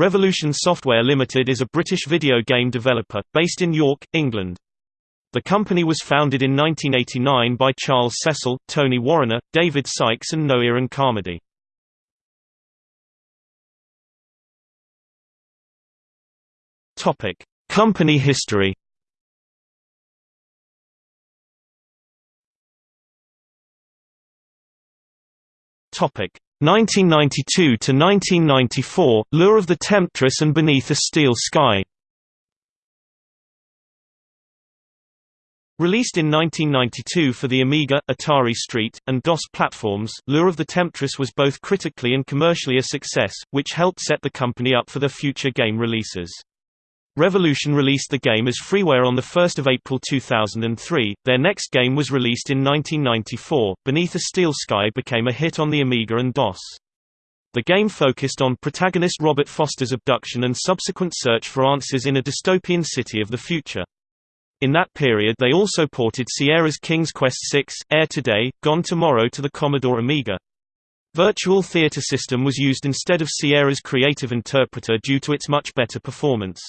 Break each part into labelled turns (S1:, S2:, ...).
S1: Revolution Software Limited is a British video game developer, based in York, England. The company was founded in 1989 by Charles Cecil, Tony Warriner, David Sykes and Noirin Carmody. Company history Topic 1992 to 1994 Lure of the Temptress and Beneath a Steel Sky Released in 1992 for the Amiga, Atari ST, and DOS platforms, Lure of the Temptress was both critically and commercially a success, which helped set the company up for their future game releases. Revolution released the game as freeware on 1 April 2003, their next game was released in 1994, Beneath a Steel Sky became a hit on the Amiga and DOS. The game focused on protagonist Robert Foster's abduction and subsequent search for answers in a dystopian city of the future. In that period they also ported Sierra's King's Quest VI, Heir Today, Gone Tomorrow to the Commodore Amiga. Virtual Theater System was used instead of Sierra's Creative Interpreter due to its much better performance.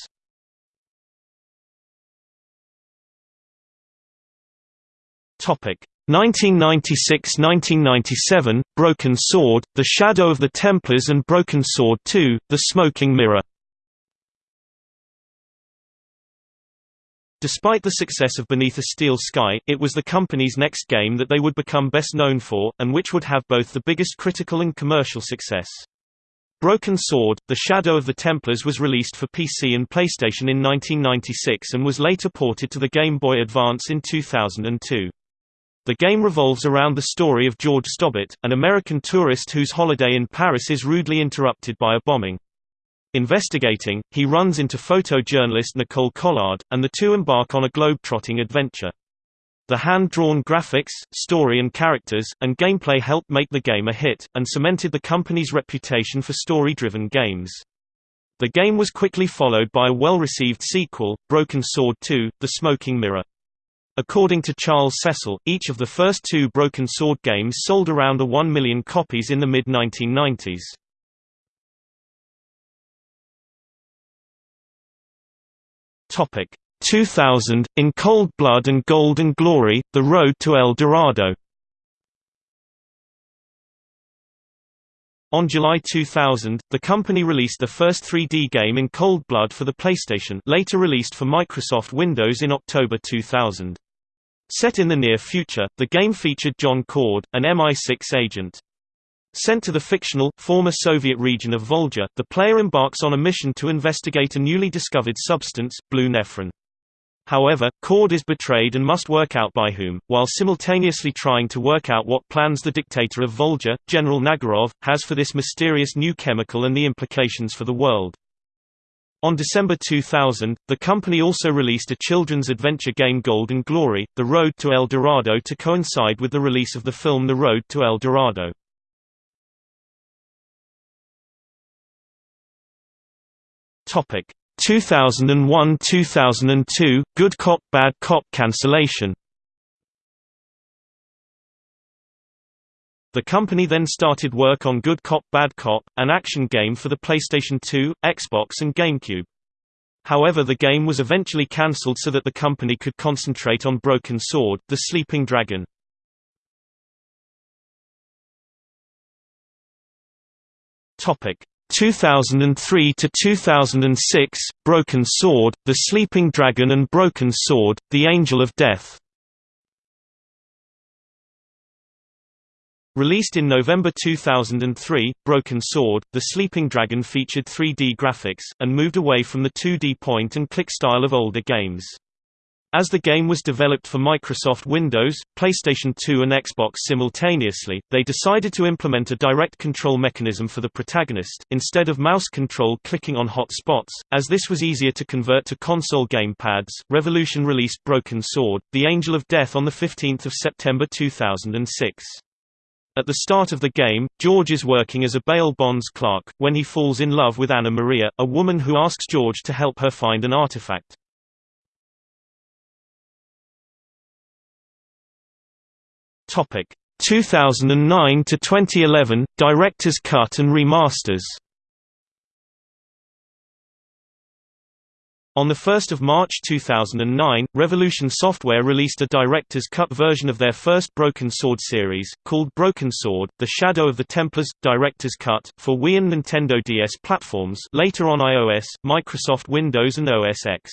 S1: 1996–1997, Broken Sword, The Shadow of the Templars and Broken Sword II: The Smoking Mirror Despite the success of Beneath a Steel Sky, it was the company's next game that they would become best known for, and which would have both the biggest critical and commercial success. Broken Sword, The Shadow of the Templars was released for PC and PlayStation in 1996 and was later ported to the Game Boy Advance in 2002. The game revolves around the story of George Stobbart, an American tourist whose holiday in Paris is rudely interrupted by a bombing. Investigating, he runs into photojournalist Nicole Collard, and the two embark on a globe-trotting adventure. The hand-drawn graphics, story and characters, and gameplay helped make the game a hit, and cemented the company's reputation for story-driven games. The game was quickly followed by a well-received sequel, Broken Sword 2, The Smoking Mirror. According to Charles Cecil, each of the first two Broken Sword games sold around a 1 million copies in the mid-1990s. Topic 2000 in Cold Blood and Gold and Glory: The Road to El Dorado. On July 2000, the company released the first 3D game in Cold Blood for the PlayStation, later released for Microsoft Windows in October 2000. Set in the near future, the game featured John Cord, an MI6 agent. Sent to the fictional, former Soviet region of Volga, the player embarks on a mission to investigate a newly discovered substance, blue nephrite. However, Cord is betrayed and must work out by whom, while simultaneously trying to work out what plans the dictator of Volga, General Nagarov, has for this mysterious new chemical and the implications for the world. On December 2000, the company also released a children's adventure game Gold and Glory, The Road to El Dorado to coincide with the release of the film The Road to El Dorado. Topic 2001–2002 Good Cop Bad Cop cancellation. The company then started work on Good Cop Bad Cop, an action game for the PlayStation 2, Xbox and GameCube. However the game was eventually cancelled so that the company could concentrate on Broken Sword, The Sleeping Dragon. Topic 2003 to 2006 Broken Sword The Sleeping Dragon and Broken Sword The Angel of Death Released in November 2003, Broken Sword, The Sleeping Dragon featured 3D graphics, and moved away from the 2D point-and-click style of older games. As the game was developed for Microsoft Windows, PlayStation 2 and Xbox simultaneously, they decided to implement a direct control mechanism for the protagonist, instead of mouse control clicking on hot spots, as this was easier to convert to console gamepads. Revolution released Broken Sword, The Angel of Death on 15 September 2006. At the start of the game, George is working as a bail bonds clerk, when he falls in love with Anna Maria, a woman who asks George to help her find an artifact. Topic 2009 to 2011 Director's Cut and Remasters. On 1 March 2009, Revolution Software released a Director's Cut version of their first Broken Sword series, called Broken Sword, The Shadow of the Templars – Director's Cut, for Wii and Nintendo DS platforms later on iOS, Microsoft Windows and OS X.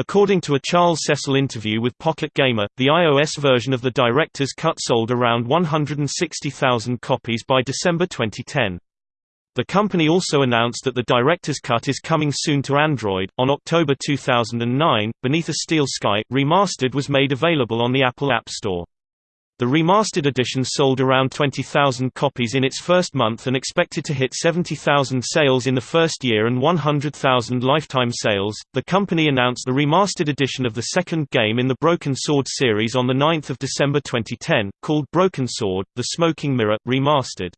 S1: According to a Charles Cecil interview with Pocket Gamer, the iOS version of the Director's Cut sold around 160,000 copies by December 2010. The company also announced that the Director's Cut is coming soon to Android. On October 2009, Beneath a Steel Sky Remastered was made available on the Apple App Store. The remastered edition sold around 20,000 copies in its first month and expected to hit 70,000 sales in the first year and 100,000 lifetime sales. The company announced the remastered edition of the second game in the Broken Sword series on the 9th of December 2010, called Broken Sword: The Smoking Mirror Remastered.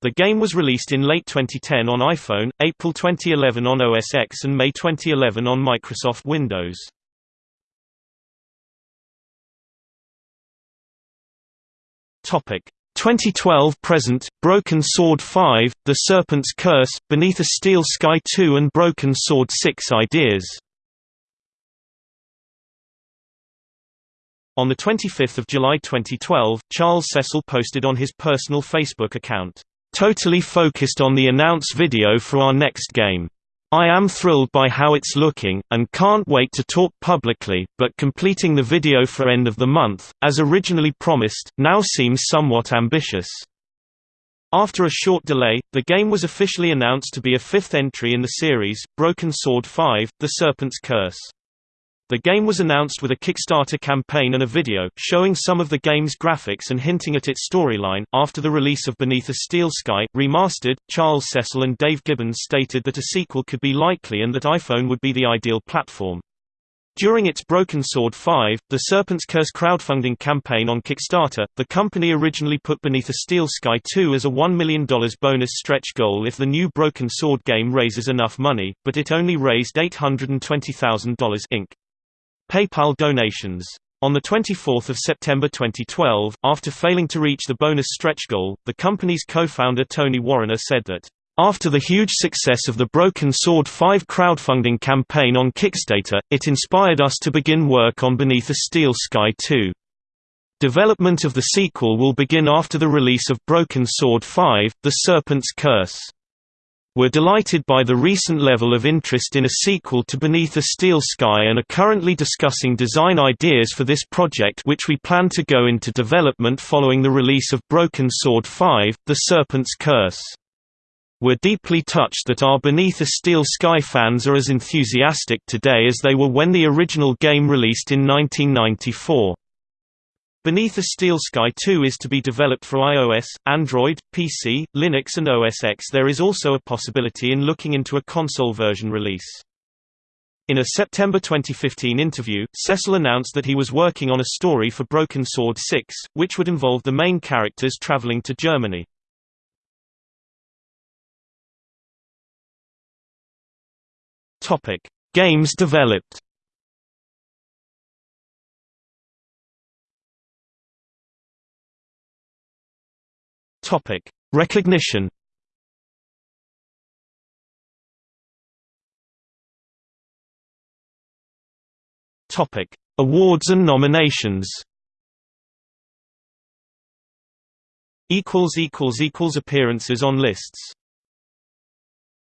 S1: The game was released in late 2010 on iPhone, April 2011 on OS X and May 2011 on Microsoft Windows. Topic 2012 present, Broken Sword 5, The Serpent's Curse, Beneath a Steel Sky 2 and Broken Sword 6 Ideas On 25 July 2012, Charles Cecil posted on his personal Facebook account, Totally focused on the announce video for our next game. I am thrilled by how it's looking, and can't wait to talk publicly, but completing the video for end of the month, as originally promised, now seems somewhat ambitious. After a short delay, the game was officially announced to be a fifth entry in the series, Broken Sword 5, The Serpent's Curse. The game was announced with a Kickstarter campaign and a video, showing some of the game's graphics and hinting at its storyline. After the release of Beneath a Steel Sky Remastered, Charles Cecil and Dave Gibbons stated that a sequel could be likely and that iPhone would be the ideal platform. During its Broken Sword 5, the Serpent's Curse crowdfunding campaign on Kickstarter, the company originally put Beneath a Steel Sky 2 as a $1 million bonus stretch goal if the new Broken Sword game raises enough money, but it only raised $820,000 Inc. PayPal donations. On 24 September 2012, after failing to reach the bonus stretch goal, the company's co-founder Tony Warriner said that, "...after the huge success of the Broken Sword 5 crowdfunding campaign on Kickstarter, it inspired us to begin work on Beneath a Steel Sky 2. Development of the sequel will begin after the release of Broken Sword 5, The Serpent's Curse." We're delighted by the recent level of interest in a sequel to Beneath a Steel Sky and are currently discussing design ideas for this project which we plan to go into development following the release of Broken Sword 5, The Serpent's Curse. We're deeply touched that our Beneath a Steel Sky fans are as enthusiastic today as they were when the original game released in 1994. Beneath a Steel Sky 2 is to be developed for iOS, Android, PC, Linux and OS X. There is also a possibility in looking into a console version release. In a September 2015 interview, Cecil announced that he was working on a story for Broken Sword 6, which would involve the main characters traveling to Germany. Games developed Topic: Recognition. Topic: Awards and nominations. Equals equals equals appearances on lists.